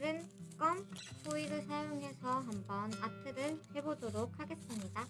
오늘은 껌 호일을 사용해서 한번 아트를 해보도록 하겠습니다.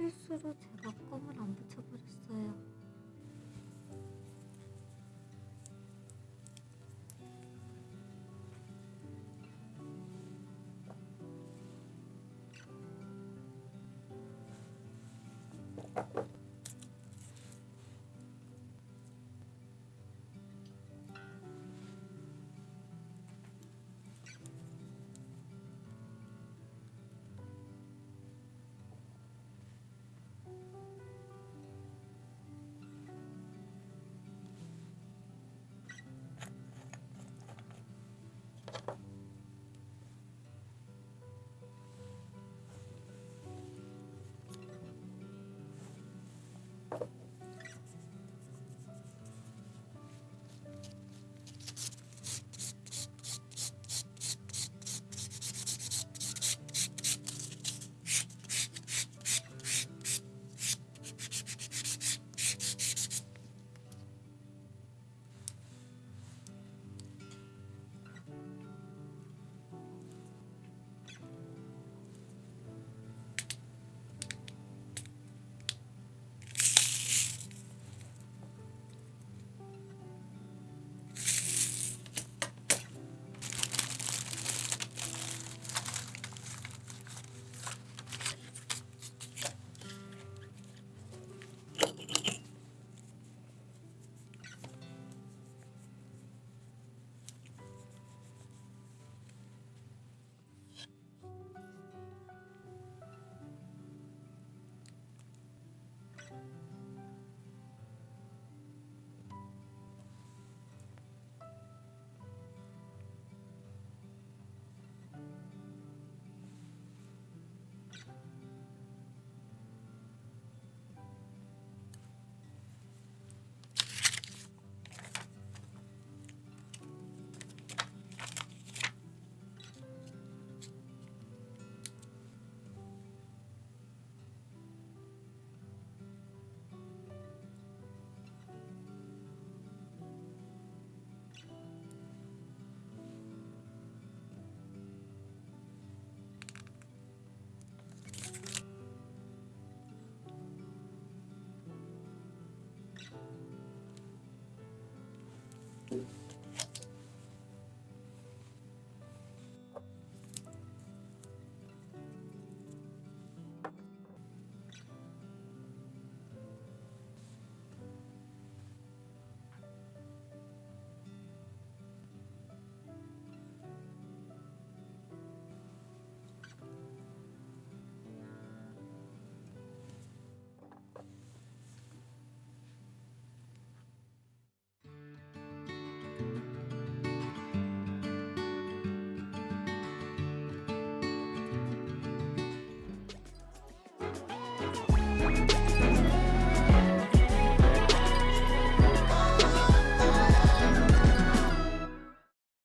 실수로 제가 껌을 안 붙여버렸어요.